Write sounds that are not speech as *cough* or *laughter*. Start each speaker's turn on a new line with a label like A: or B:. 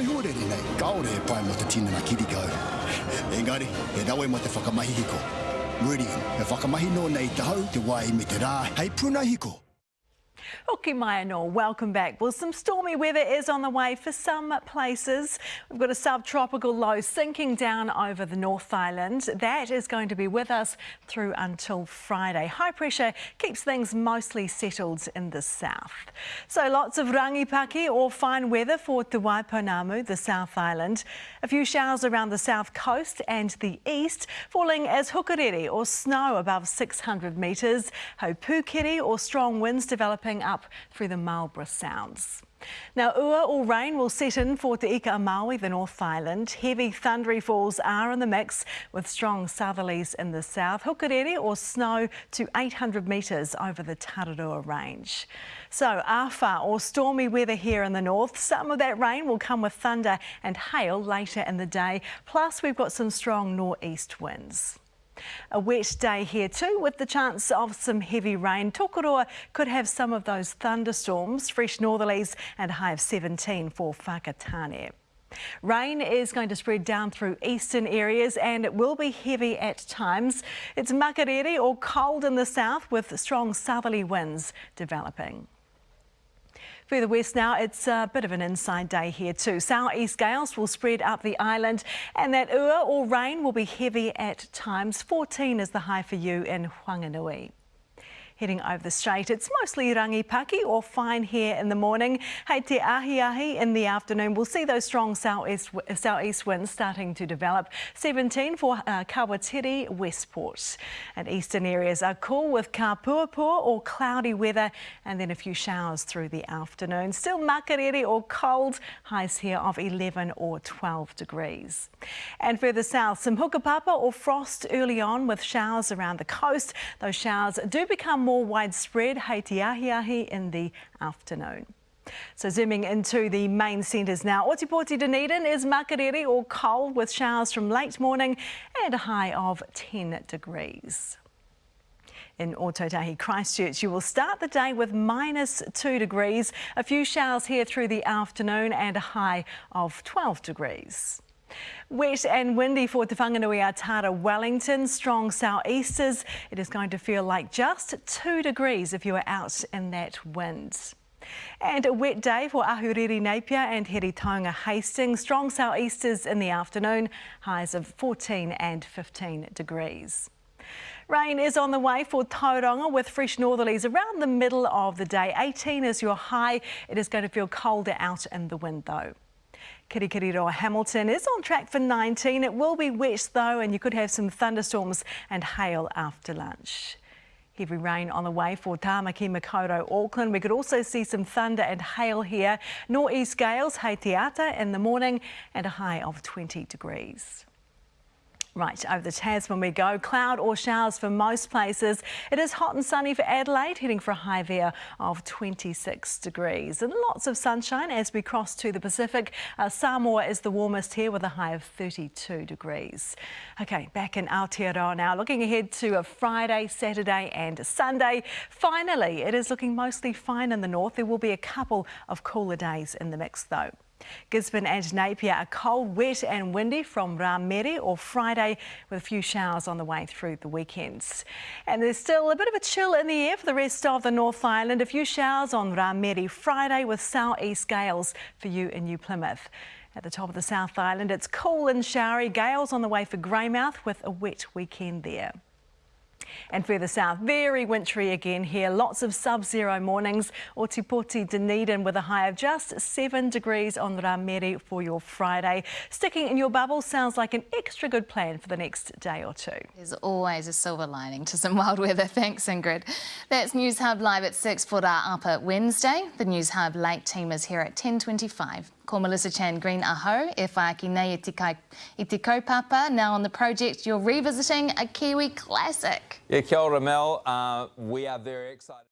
A: te hore nei, kaore e pai mo te tina na kirikau. Engari, e rawe mo te whakamahi hiko. Meridian, e whakamahi no nei te hau, te wai me te rā, hei puna hiko.
B: Hoki mai no, welcome back. Well, some stormy weather is on the way for some places. We've got a subtropical low sinking down over the North Island. That is going to be with us through until Friday. High pressure keeps things mostly settled in the south. So lots of rangipaki or fine weather for Te Waipounamu, the South Island. A few showers around the south coast and the east, falling as hukarere or snow above 600 metres. Haupukiri or strong winds developing up through the Marlborough Sounds. Now, ua or rain will set in for Te Ika Maui, the North Island. Heavy thundery falls are in the mix with strong southerlies in the south. Hukarere or snow to 800 metres over the Tararua Range. So, awha or stormy weather here in the north. Some of that rain will come with thunder and hail later in the day. Plus, we've got some strong northeast winds. A wet day here too with the chance of some heavy rain. Tokoroa could have some of those thunderstorms, fresh northerlies and a high of 17 for Whakatane. Rain is going to spread down through eastern areas and it will be heavy at times. It's makarere or cold in the south with strong southerly winds developing. Further west now, it's a bit of an inside day here too. Southeast gales will spread up the island and that ua or rain will be heavy at times. 14 is the high for you in Whanganui. Heading over the strait, it's mostly rangipaki or fine here in the morning. Hei te ahi ahi in the afternoon. We'll see those strong southeast, southeast winds starting to develop. 17 for uh, Kawatiri, Westport. And eastern areas are cool with kapuapua or cloudy weather and then a few showers through the afternoon. Still makarere or cold, highs here of 11 or 12 degrees. And further south, some hukapapa or frost early on with showers around the coast. Those showers do become more widespread Haiti ahi ahi in the afternoon. So zooming into the main centres now, Ōtepoti Dunedin is makarere or cold with showers from late morning and a high of 10 degrees. In Ōtautahi Christchurch, you will start the day with minus 2 degrees, a few showers here through the afternoon and a high of 12 degrees. Wet and windy for Te Whanganui-a-Tara Wellington, strong southeasters. It is going to feel like just 2 degrees if you are out in that wind. And a wet day for Ahuriri Napier and Heretaunga Hastings. Strong southeasters in the afternoon, highs of 14 and 15 degrees. Rain is on the way for Tauranga with fresh northerlies around the middle of the day. 18 is your high. It is going to feel colder out in the wind though. Kirikiriroa Hamilton is on track for 19. It will be wet though and you could have some thunderstorms and hail after lunch. Heavy rain on the way for Tamaki Makaurau, Auckland. We could also see some thunder and hail here. Northeast gales, hei in the morning and a high of 20 degrees. Right, over the Tasman we go. Cloud or showers for most places. It is hot and sunny for Adelaide, heading for a high there of 26 degrees. And lots of sunshine as we cross to the Pacific. Uh, Samoa is the warmest here with a high of 32 degrees. Okay, back in Aotearoa now. Looking ahead to a Friday, Saturday and Sunday. Finally, it is looking mostly fine in the north. There will be a couple of cooler days in the mix though. Gisborne and Napier are cold, wet and windy from Ramere or Friday with a few showers on the way through the weekends. And there's still a bit of a chill in the air for the rest of the North Island. A few showers on Ramere Friday with southeast gales for you in New Plymouth. At the top of the South Island, it's cool and showery. Gales on the way for Greymouth with a wet weekend there. And further south, very wintry again here. Lots of sub-zero mornings. Ōtepoti Dunedin with a high of just 7 degrees on Ramere for your Friday. Sticking in your bubble sounds like an extra good plan for the next day or two.
C: There's always a silver lining to some *laughs* wild weather. Thanks, Ingrid. That's Newshub Live at 6 for our upper Wednesday. The Newshub late team is here at 10.25. Ko Melissa Chan-Green aho, e whaaki nei i te, kai, i te kaupapa. Now on the project, you're revisiting a Kiwi classic.
D: Yeah, kia ora Mel. Uh, we are very excited.